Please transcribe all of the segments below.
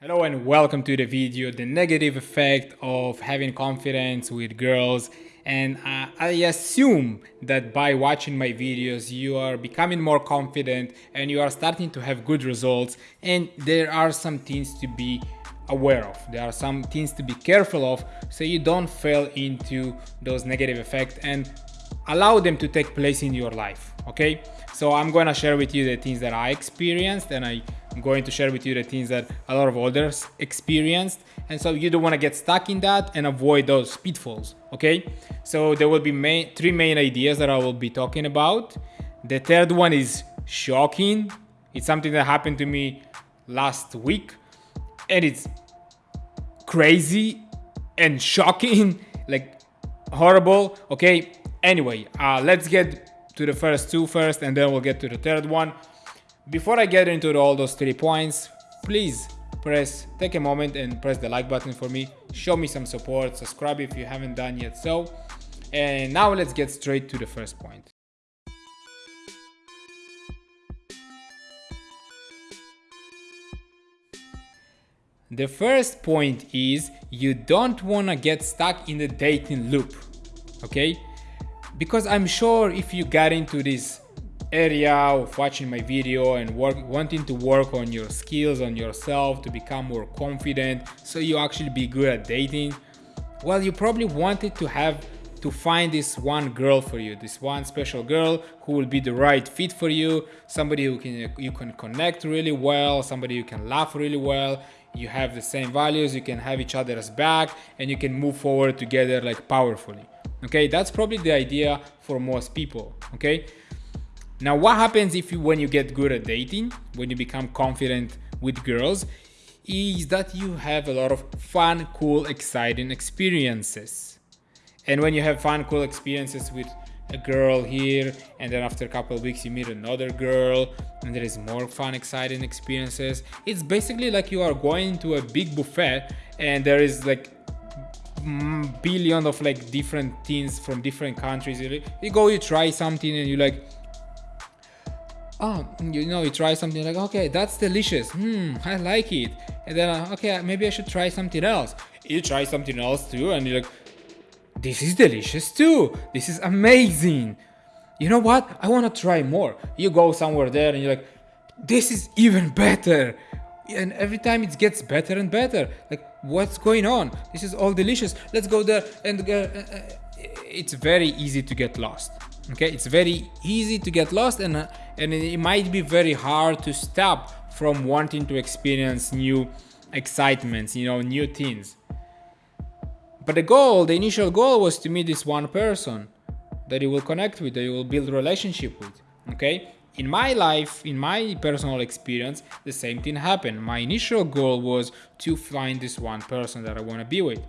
Hello and welcome to the video, the negative effect of having confidence with girls. And uh, I assume that by watching my videos, you are becoming more confident and you are starting to have good results. And there are some things to be aware of. There are some things to be careful of so you don't fall into those negative effects and allow them to take place in your life. Okay, so I'm gonna share with you the things that I experienced and I I'm going to share with you the things that a lot of others experienced. And so you don't want to get stuck in that and avoid those pitfalls okay? So there will be main, three main ideas that I will be talking about. The third one is shocking. It's something that happened to me last week. And it's crazy and shocking like horrible okay? Anyway uh, let's get to the first two first and then we'll get to the third one before I get into all those three points, please press, take a moment and press the like button for me. Show me some support, subscribe if you haven't done yet so. And now let's get straight to the first point. The first point is you don't want to get stuck in the dating loop, okay? Because I'm sure if you got into this area of watching my video and work wanting to work on your skills on yourself to become more confident so you actually be good at dating. Well you probably wanted to have to find this one girl for you this one special girl who will be the right fit for you somebody who can you can connect really well somebody you can laugh really well you have the same values you can have each other's back and you can move forward together like powerfully. Okay that's probably the idea for most people okay now, what happens if you, when you get good at dating, when you become confident with girls, is that you have a lot of fun, cool, exciting experiences. And when you have fun, cool experiences with a girl here, and then after a couple of weeks you meet another girl, and there is more fun, exciting experiences. It's basically like you are going to a big buffet, and there is like billion of like different things from different countries. You go, you try something, and you like oh you know you try something like okay that's delicious. Hmm i like it. And then uh, okay maybe i should try something else. You try something else too? And you're like this is delicious too. This is amazing. You know what? I want to try more. You go somewhere there and you're like this is even better. And every time it gets better and better. Like what's going on? This is all delicious. Let's go there and uh, uh, it's very easy to get lost. Okay? It's very easy to get lost and uh, and it might be very hard to stop from wanting to experience new excitements you know new things. But the goal the initial goal was to meet this one person that you will connect with that you will build a relationship with okay? In my life in my personal experience the same thing happened. My initial goal was to find this one person that i want to be with.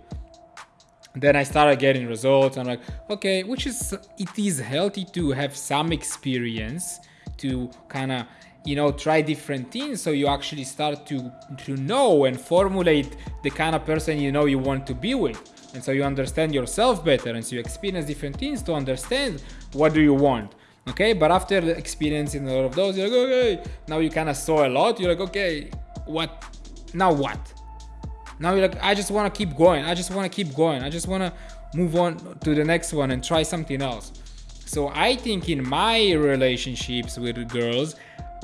Then I started getting results. I'm like, okay, which is it is healthy to have some experience to kind of you know try different things so you actually start to to know and formulate the kind of person you know you want to be with and so you understand yourself better and so you experience different things to understand what do you want okay but after experiencing a lot of those you're like okay now you kind of saw a lot you're like okay what now what now you're like, I just want to keep going. I just want to keep going. I just want to move on to the next one and try something else. So I think in my relationships with girls,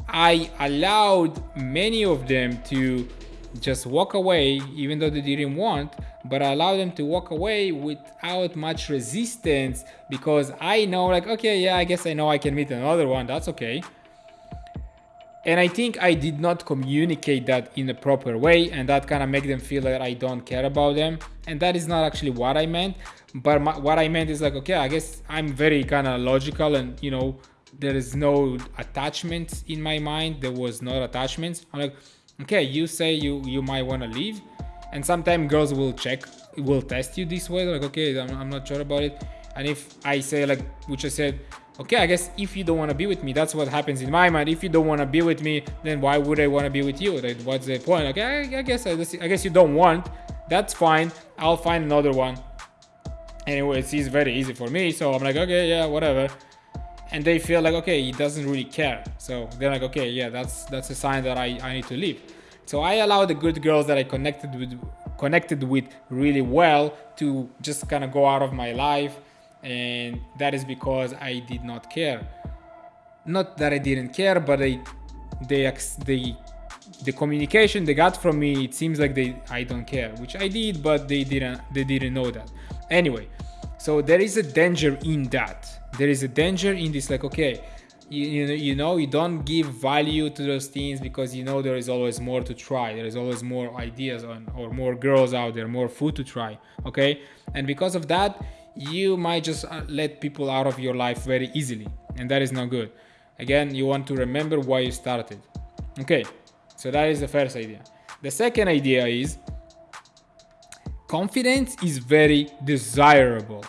I allowed many of them to just walk away even though they didn't want but I allowed them to walk away without much resistance because I know like okay yeah I guess I know I can meet another one that's okay and I think I did not communicate that in a proper way and that kind of make them feel that I don't care about them. And that is not actually what I meant. But my, what I meant is like okay I guess I'm very kind of logical and you know there is no attachments in my mind. There was no attachments. I'm like okay you say you you might want to leave. And sometimes girls will check will test you this way. Like okay I'm, I'm not sure about it. And if I say like which I said okay i guess if you don't want to be with me that's what happens in my mind. If you don't want to be with me then why would i want to be with you? Like, what's the point? Okay I, I, guess I, I guess you don't want. That's fine. I'll find another one. Anyway it's very easy for me so i'm like okay yeah whatever. And they feel like okay he doesn't really care. So they're like okay yeah that's that's a sign that i i need to leave. So I allow the good girls that I connected with connected with really well to just kind of go out of my life and that is because I did not care. Not that I didn't care, but they they the communication they got from me it seems like they I don't care, which I did, but they didn't they didn't know that. Anyway, so there is a danger in that. There is a danger in this like okay, you, you, you know you don't give value to those things because you know there is always more to try there is always more ideas on, or more girls out there more food to try okay and because of that you might just uh, let people out of your life very easily and that is not good. Again you want to remember why you started. Okay so that is the first idea. The second idea is confidence is very desirable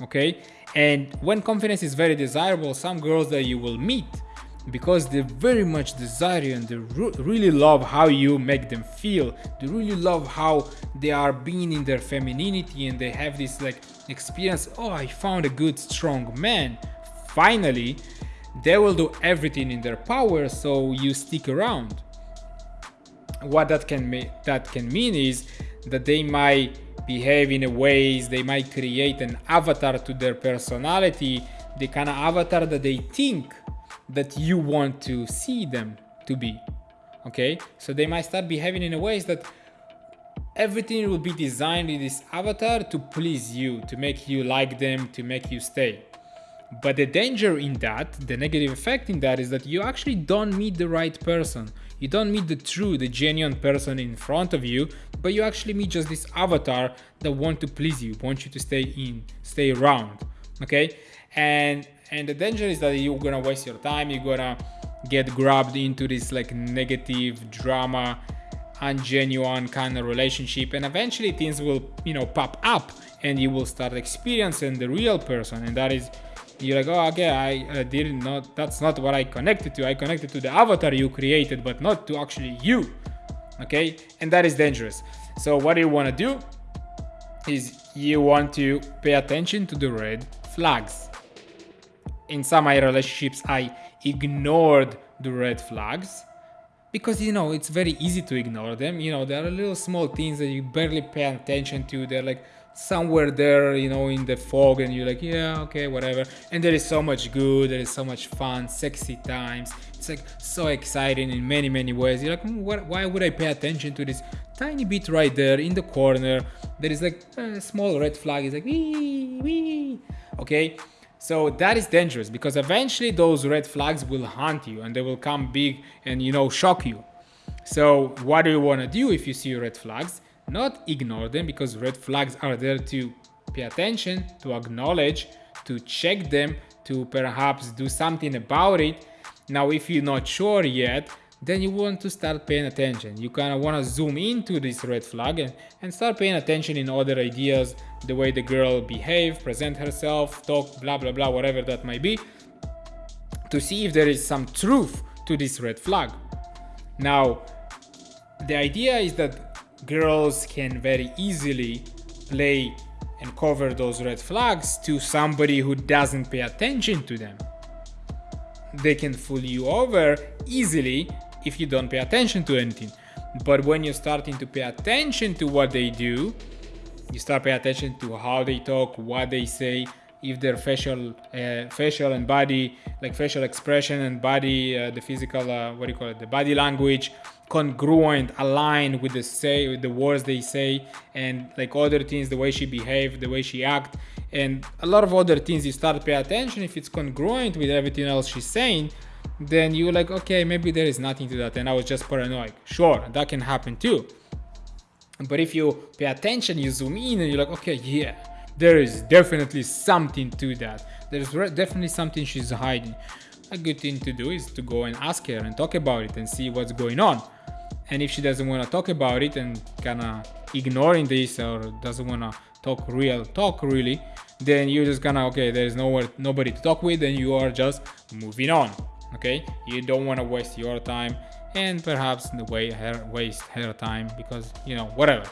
okay? And when confidence is very desirable, some girls that you will meet because they very much desire you and they really love how you make them feel. They really love how they are being in their femininity and they have this like experience oh i found a good strong man. Finally they will do everything in their power so you stick around. What that can mean that can mean is that they might behave in a ways they might create an avatar to their personality the kind of avatar that they think that you want to see them to be okay? So they might start behaving in a ways that everything will be designed in this avatar to please you to make you like them to make you stay. But the danger in that the negative effect in that is that you actually don't meet the right person. You don't meet the true the genuine person in front of you but you actually meet just this avatar that want to please you want you to stay in stay around okay? And and the danger is that you're gonna waste your time you're gonna get grabbed into this like negative drama ungenuine kind of relationship and eventually things will you know pop up and you will start experiencing the real person and that is you're like oh okay i uh, did not that's not what i connected to. I connected to the avatar you created but not to actually you. Okay? And that is dangerous. So what do you want to do is you want to pay attention to the red flags in some my relationships i ignored the red flags because you know it's very easy to ignore them. You know there are little small things that you barely pay attention to. They're like somewhere there you know in the fog and you're like yeah okay whatever. And there is so much good there is so much fun sexy times. It's like so exciting in many many ways. You're like hmm, what, why would i pay attention to this tiny bit right there in the corner? There is like a small red flag. It's like wee wee okay so that is dangerous because eventually those red flags will haunt you and they will come big and you know shock you so what do you want to do if you see red flags not ignore them because red flags are there to pay attention, to acknowledge, to check them, to perhaps do something about it. Now, if you're not sure yet, then you want to start paying attention. You kind of want to zoom into this red flag and, and start paying attention in other ideas, the way the girl behave, present herself, talk, blah, blah, blah, whatever that might be, to see if there is some truth to this red flag. Now, the idea is that girls can very easily play and cover those red flags to somebody who doesn't pay attention to them. They can fool you over easily if you don't pay attention to anything. But when you're starting to pay attention to what they do, you start paying attention to how they talk, what they say, if their facial, uh, facial and body, like facial expression and body, uh, the physical, uh, what do you call it, the body language, congruent aligned with the say with the words they say and like other things the way she behave the way she act and a lot of other things you start pay attention if it's congruent with everything else she's saying then you're like okay maybe there is nothing to that. And i was just paranoid. Sure that can happen too. But if you pay attention you zoom in and you're like okay yeah there is definitely something to that. There's definitely something she's hiding. A good thing to do is to go and ask her and talk about it and see what's going on. And if she doesn't want to talk about it and kind of ignoring this or doesn't want to talk real talk really then you're just gonna okay there's nowhere nobody to talk with and you are just moving on okay? You don't want to waste your time and perhaps in the way her waste her time because you know whatever.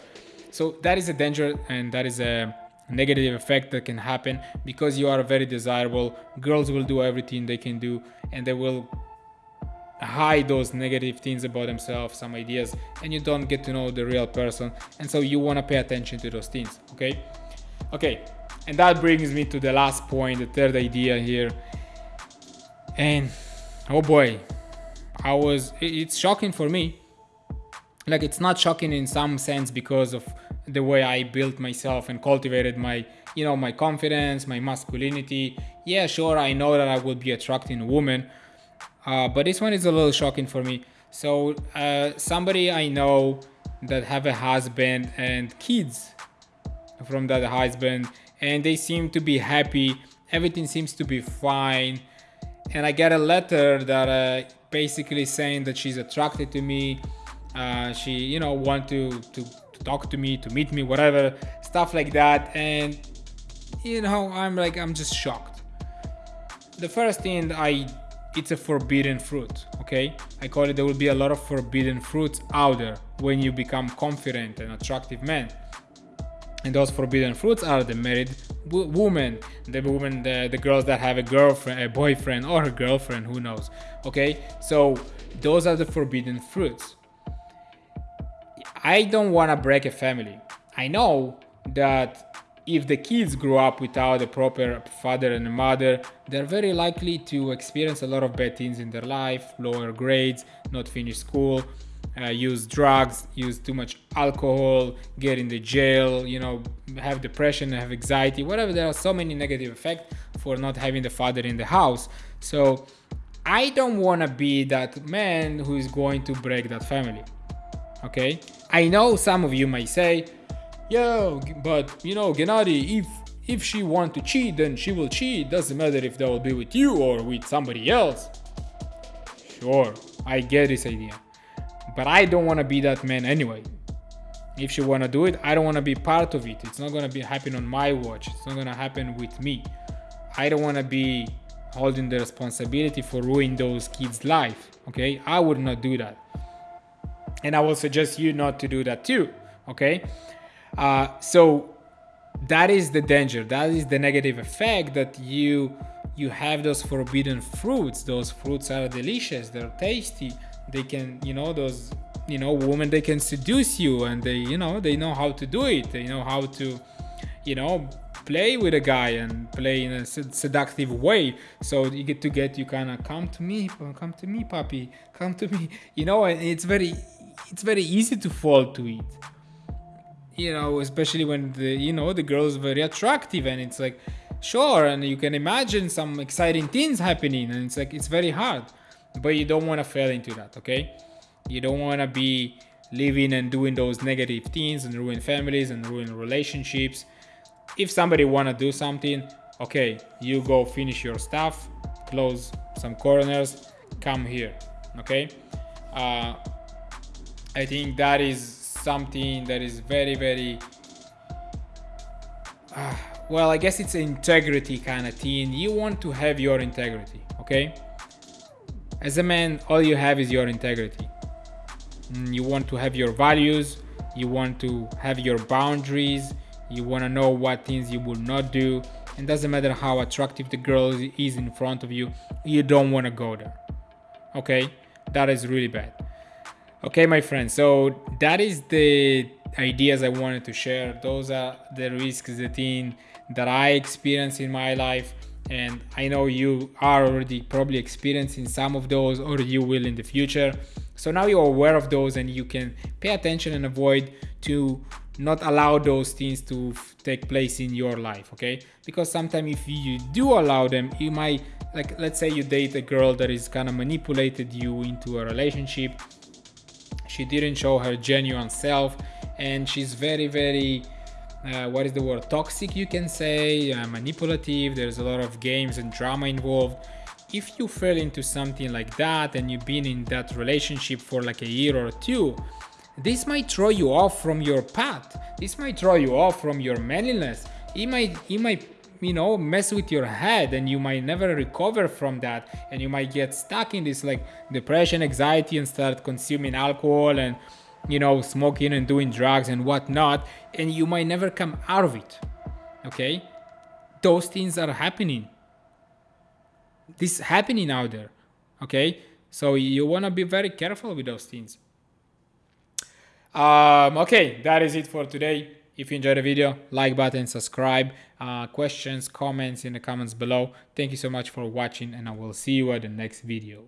So that is a danger and that is a negative effect that can happen because you are very desirable. Girls will do everything they can do and they will hide those negative things about themselves some ideas and you don't get to know the real person. And so you want to pay attention to those things okay? Okay and that brings me to the last point the third idea here. And oh boy. I was it's shocking for me. Like it's not shocking in some sense because of the way i built myself and cultivated my you know my confidence my masculinity. Yeah sure i know that i would be attracting a woman uh, but this one is a little shocking for me. So uh, somebody i know that have a husband and kids from that husband and they seem to be happy. Everything seems to be fine and i get a letter that uh, basically saying that she's attracted to me uh, she you know want to, to to talk to me to meet me whatever stuff like that. And you know i'm like i'm just shocked. The first thing i it's a forbidden fruit okay? I call it there will be a lot of forbidden fruits out there when you become confident and attractive man. And those forbidden fruits are the married woman the woman the, the girls that have a girlfriend a boyfriend or a girlfriend who knows okay? So those are the forbidden fruits. I don't want to break a family. I know that if the kids grow up without a proper father and mother, they're very likely to experience a lot of bad things in their life, lower grades, not finish school, uh, use drugs, use too much alcohol, get in the jail, you know, have depression, have anxiety, whatever. There are so many negative effects for not having the father in the house. So I don't want to be that man who is going to break that family. Okay? I know some of you might say, yeah, but you know, Gennady, if if she want to cheat, then she will cheat. Doesn't matter if that will be with you or with somebody else. Sure, I get this idea. But I don't want to be that man anyway. If she want to do it, I don't want to be part of it. It's not going to be happen on my watch. It's not going to happen with me. I don't want to be holding the responsibility for ruining those kids' life. Okay? I would not do that. And I will suggest you not to do that too. Okay? Uh, so that is the danger. That is the negative effect that you you have those forbidden fruits. Those fruits are delicious. They're tasty. They can, you know, those you know women they can seduce you and they you know they know how to do it. They know how to you know play with a guy and play in a seductive way. So you get to get you kind of come to me come to me puppy come to me. You know and it's very it's very easy to fall to it. You know especially when the you know the girl is very attractive and it's like sure and you can imagine some exciting things happening and it's like it's very hard but you don't want to fall into that okay? You don't want to be living and doing those negative things and ruin families and ruin relationships. If somebody want to do something okay you go finish your stuff close some corners come here okay? Uh, i think that is something that is very very uh, well i guess it's integrity kind of thing. You want to have your integrity okay as a man all you have is your integrity mm, you want to have your values you want to have your boundaries you want to know what things you will not do and doesn't matter how attractive the girl is in front of you you don't want to go there okay that is really bad Okay, my friends, so that is the ideas I wanted to share. Those are the risks, the thing that I experienced in my life. And I know you are already probably experiencing some of those or you will in the future. So now you're aware of those and you can pay attention and avoid to not allow those things to take place in your life, okay? Because sometimes if you do allow them, you might, like, let's say you date a girl that is kind of manipulated you into a relationship she didn't show her genuine self and she's very very uh, what is the word? Toxic you can say uh, manipulative there's a lot of games and drama involved. If you fell into something like that and you've been in that relationship for like a year or two this might throw you off from your path. This might throw you off from your manliness. It might it might you know mess with your head and you might never recover from that. And you might get stuck in this like depression anxiety and start consuming alcohol and you know smoking and doing drugs and whatnot and you might never come out of it okay those things are happening this happening out there okay So you want to be very careful with those things. Um, okay, that is it for today. If you enjoyed the video, like button, subscribe, uh, questions, comments in the comments below. Thank you so much for watching and I will see you at the next video.